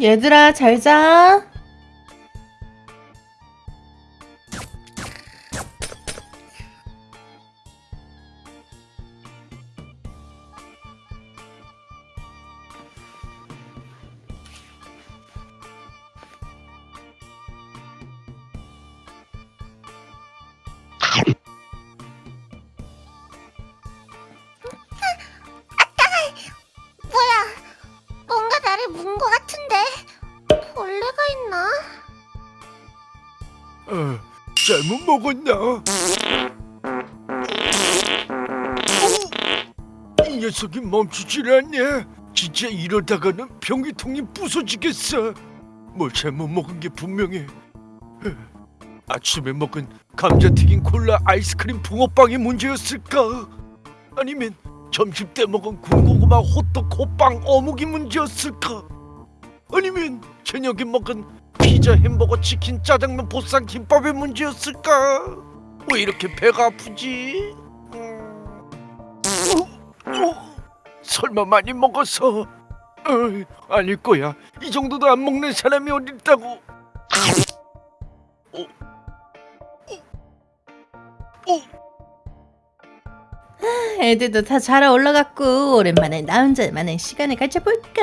얘들아 잘 자. 잘못 먹었나? 어, 이 녀석이 멈추질 않네. 진짜 이러다가는 변기통이 부서지겠어. 뭘 잘못 먹은 게 분명해. 어, 아침에 먹은 감자튀김 콜라 아이스크림 붕어빵이 문제였을까? 아니면 점심 때 먹은 군고구마 호떡 호빵 어묵이 문제였을까? 아니면 저녁에 먹은 피자 햄버거 치킨 짜장면 보쌈 김밥의 문제였을까? 왜 이렇게 배가 아프지? 음... 어? 어? 설마 많이 먹어서? 어이, 아닐 거야. 이 정도도 안 먹는 사람이 어디 있다고? 어? 어? 어? 애들도 다 자라 올라갔고 오랜만에 나 혼자만의 시간을 가져볼까?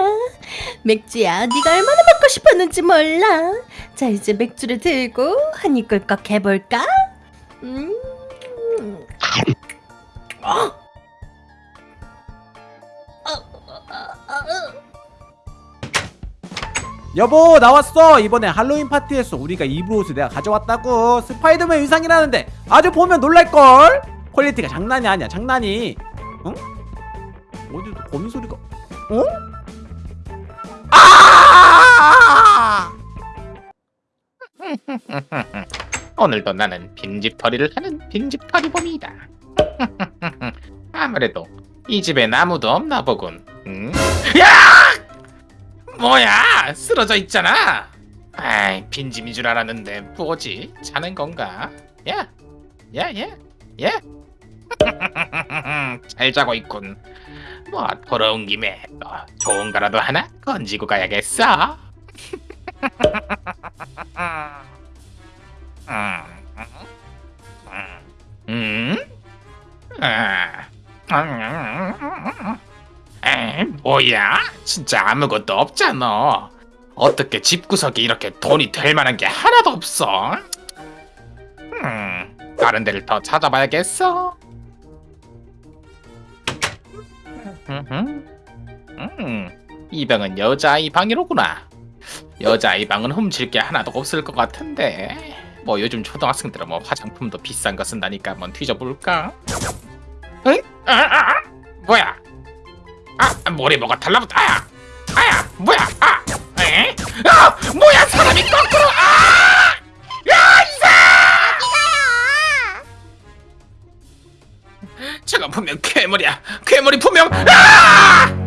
맥주야, 네가 얼마나 먹고 싶었는지 몰라. 자, 이제 맥주를 들고 한 입 꿀꺽 해볼까? 음. 어? 여보 나왔어 이번에 할로윈 파티에서 우리가 입을 옷을 내가 가져왔다고 스파이더맨 의상이라는데 아주 보면 놀랄걸 quality가 장난이 아니야 장난이 응? 어디서 거미 소리가 어? 아! 오늘도 나는 빈집털이를 하는 빈집털이범이다. 아무래도 이 집엔 아무도 없나 보군. 응? 야! 뭐야? 쓰러져 있잖아. 아이, 빈집인 줄 알았는데 뭐지? 자는 건가? 야, 야, 야, 야. 잘 자고 있군. 뭐 돌아온 김에 또 좋은 거라도 하나 건지고 가야겠어. 음? 아. 에, 뭐야? 진짜 아무것도 없잖아. 어떻게 집구석에 이렇게 돈이 될 만한 게 하나도 없어? 음, 다른 데를 더 찾아봐야겠어. 음, 음, 이 방은 여자아이 방이로구나. 여자아이 방은 훔칠 게 하나도 없을 것 같은데. 뭐 요즘 초등학생들은 뭐 화장품도 비싼 거 쓴다니까 한번 뒤져볼까? 응? 아, 아, 아. 뭐야? 아, 머리 뭐가 달라붙어? 아야, 아야, 뭐야? 아, 에? 아, 뭐야? 사람이 거꾸로? 아, 야, 이사! 어디가요? 저건 분명 괴물이야. 괴물이 분명. 아!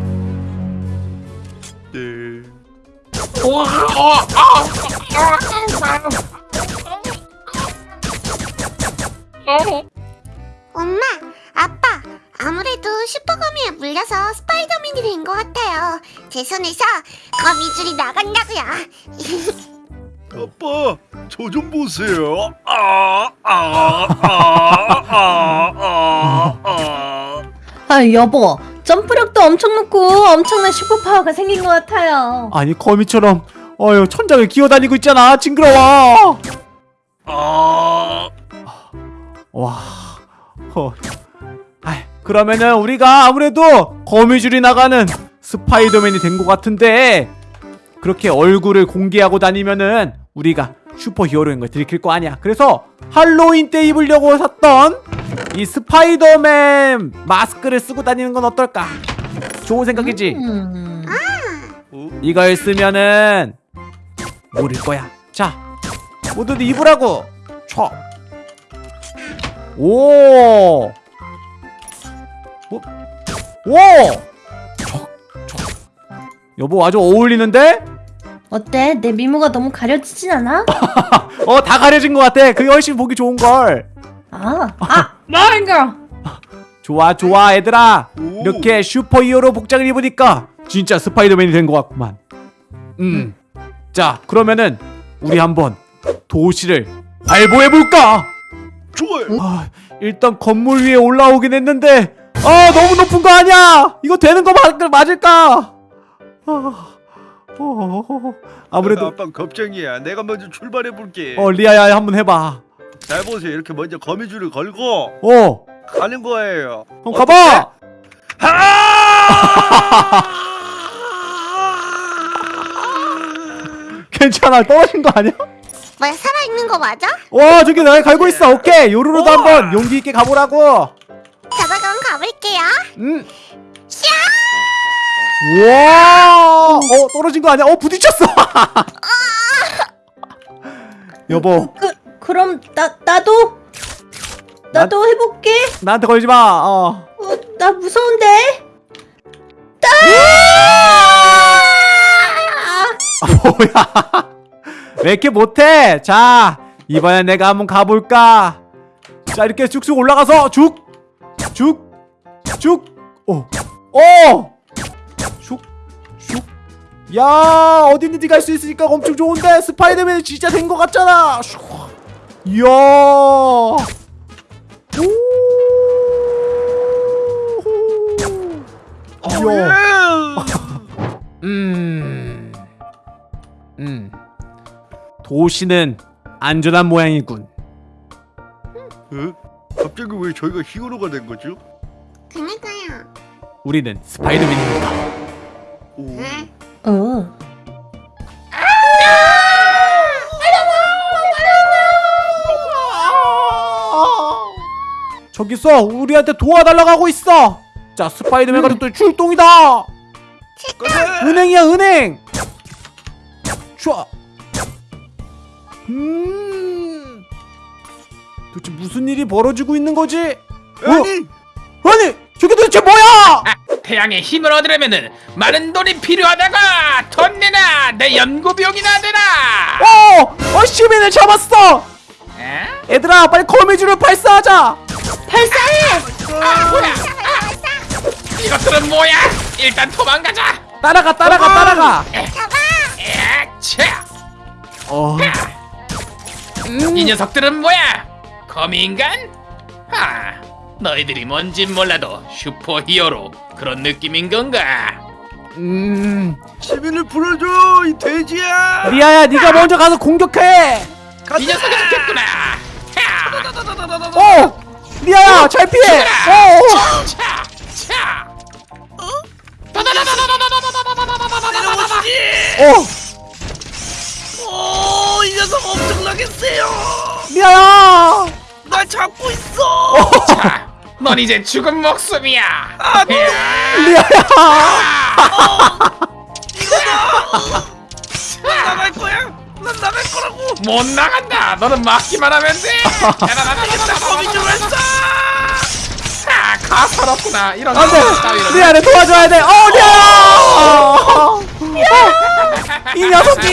엄마, 아빠, 아무래도 슈퍼거미에 물려서 스파이더맨이 된 것 같아요. 제 손에서 거미줄이 나간다고요. 아빠, 저 좀 보세요. 아, 아, 아, 아, 아, 아. 아, 여보. 점프력도 엄청 높고 엄청난 슈퍼파워가 생긴 것 같아요. 아니 거미처럼 어휴 천장을 기어다니고 있잖아 징그러워 아, 와 어. 아이, 그러면은 우리가 아무래도 거미줄이 나가는 스파이더맨이 된 것 같은데 그렇게 얼굴을 공개하고 다니면은 우리가 superhero인 걸 들킬 거 아니야 그래서 할로윈 때 입으려고 샀던 이 스파이더맨 마스크를 쓰고 다니는 건 어떨까 좋은 생각이지 음. 어? 이걸 쓰면은 모를 거야. 자, 모두들 입으라고. 쳐. 오. 오. 오. 여보 아주 어울리는데? 어때? 내 미모가 너무 가려지진 않아? 어, 다 가려진 것 같아. 그게 훨씬 보기 좋은 걸. 아, 아, 뭐인가? 좋아, 좋아, 얘들아. 오. 이렇게 슈퍼 히어로 복장을 입으니까 진짜 스파이더맨이 된 것 같구만. 음. 자 그러면은 우리 한번 도시를 활보해 볼까? 좋아요. 아, 일단 건물 위에 올라오긴 했는데 아 너무 높은 거 아니야? 이거 되는 거 맞, 맞을까? 아, 어, 아무래도 아빠 걱정이야. 내가 먼저 출발해 볼게. 어 리아야 한번 해봐. 잘 보세요. 이렇게 먼저 거미줄을 걸고 어, 가는 거예요. 형 가봐. 괜찮아 떨어진 거 아니야? 뭐야 살아있는 거 맞아? 와 저기 나 갈고 있어. 오케이 요루루도 한번 용기 있게 가보라고. 자 그럼 가볼게요 음. 와, 어 떨어진 거 아니야? 어 부딪혔어. 여보, 그 그럼 나 나도 나도 해볼게. 나한테 걸지 마. 어. 어, 나 무서운데. 뭐야? 왜 이렇게 못해? 자, 이번엔 내가 한번 가볼까? 자, 이렇게 쭉쭉 올라가서 쭉, 쭉, 쭉, 오, 오, 쭉, 쭉. 야, 어디든지 갈 수 있으니까 엄청 좋은데 스파이더맨이 진짜 된 것 같잖아. 슉. 이야. 오. 이야. 음. 음. 도시는 안전한 모양이군. 어? 갑자기 왜 저희가 히어로가 된 거죠? 그니까요 우리는 스파이더맨입니다. 오. 응? 어. 저기서 우리한테 도와달라고 하고 있어. 자, 스파이더맨 가족들 출동이다. 은행이야, 은행. 좋아. 음. 도대체 무슨 일이 벌어지고 있는 거지? 어? 아니 아니, 저게 도대체 뭐야? 태양의 힘을 얻으려면은 많은 돈이 필요하다가 돈 내놔 내 연구 비용이나 내놔 어, 어, 시민을 잡았어. 에? 얘들아, 빨리 거미줄을 발사하자. 발사해. 아 뭐야 아, 이것들은 뭐야 일단 도망가자 따라가, 따라가, 따라가. 에차 어. 이 녀석들은 뭐야 거미인간? 아 너희들이 뭔진 몰라도 슈퍼 히어로 그런 느낌인 건가 음. 시민을 풀어줘 이 돼지야. 리아야, 네가 먼저 가서 공격해. 이 녀석이 좋겠구나 차, 어, 리아야, 잘 피해. 어. 차, 차. 어, 오, 이 녀석 엄청나게 세요. 리아야. 넌 이제 죽은 목숨이야. 야. 리아야. 나갈 거야. 난 나갈 거라고. 못 나간다. 너는 막기만 하면 돼. 거미줄 발사. 아, 가서롭구나. 이런 안 돼. 따위로. 리아를 도와줘야 돼. 어, 리아야. 어, 이 녀석이.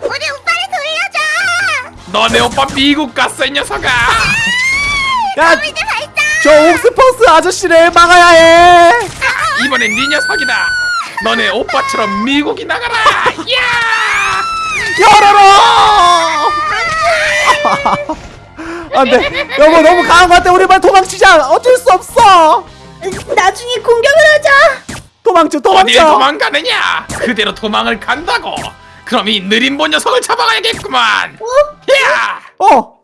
우리 오빠를 돌려줘 너네 오빠 미국 갔어, 이 녀석아. 야, 저 옥스퍼스 아저씨를 막아야 해. 이번엔 네 녀석이다. 너네 오빠처럼 미국이 나가라. 야! 열어라. 안돼. 여보 너무 강한 것 같아. 우리 빨리 도망치자. 어쩔 수 없어. 나중에 공격을 하자. 도망쳐, 도망쳐. 도망가느냐? 그대로 도망을 간다고. 그럼 이 느림본 녀석을 잡아가야겠구만. 야! 어,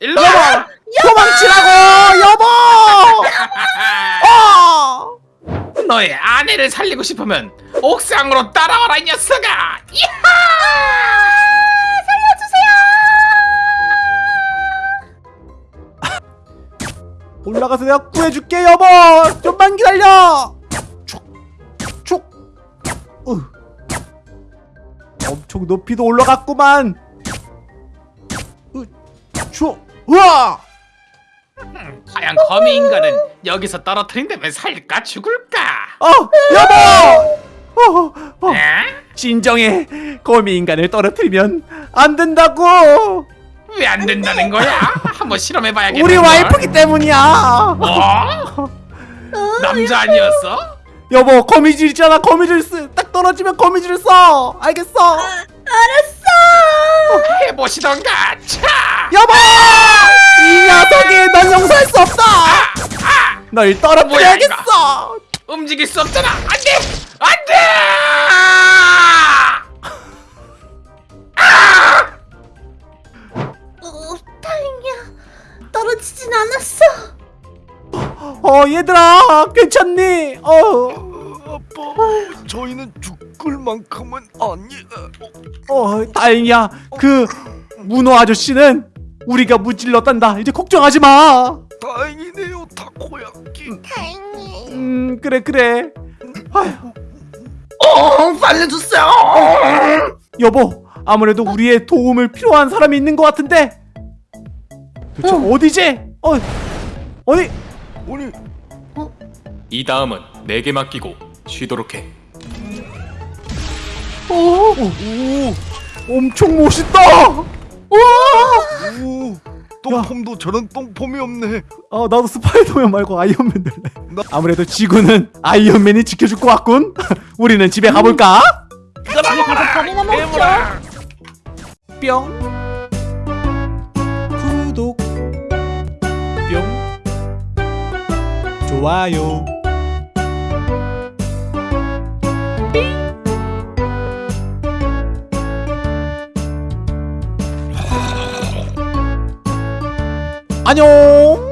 일로 와. 도망치라고, 여보. 어. 너의 아내를 살리고 싶으면 옥상으로 따라와라 이 녀석아. 이하! 올라가서 내가 구해줄게, 여보. 좀만 기다려. 촉, 촉. 으. 엄청 높이도 올라갔구만. 으, 초, 우와. 과연 거미 인간은 여기서 떨어뜨린다면 살까 죽을까? 어, 여보. 어, 어. 에? 진정해. 거미 인간을 떨어뜨리면 안 된다고. 왜 안 된다는 거야? 한번 실험해봐야겠다. 우리 와이프기 때문이야. 뭐? 남자 아니었어? 여보 거미줄 있잖아 거미줄 쓰, 딱 떨어지면 거미줄을 써 알겠어 알았어. 해보시던가. 차. 여보 이 녀석이 넌 용서할 수 없다 널 떨어뜨려야겠어 움직일 수 없잖아. 안돼. 안돼. 어, 다행이야. 떨어지진 않았어. 어 얘들아 괜찮니 어 어, 아빠, 저희는 죽 을 만큼은 아니야. 어, 다행이야. 그 문어 아저씨는 우리가 무찔렀단다. 이제 걱정하지 마. 다행이네요, 타코야끼. 다행히. 음, 그래 그래. 아휴, 어, 살려주세요. 여보, 아무래도 우리의 도움을 필요한 사람이 있는 것 같은데. 도대체 어디지? 어, 어디? 아니, 이 다음은 내게 맡기고 쉬도록 해. 오, 오, 엄청 멋있다. 오, 똥폼도 저런 똥폼이 없네. 어, 나도 스파이더맨 말고 아이언맨 될래. 나- 아무래도 지구는 아이언맨이 지켜줄 것 같군. 우리는 집에 가볼까? 먹자. 뿅 구독 뿅 좋아요 안녕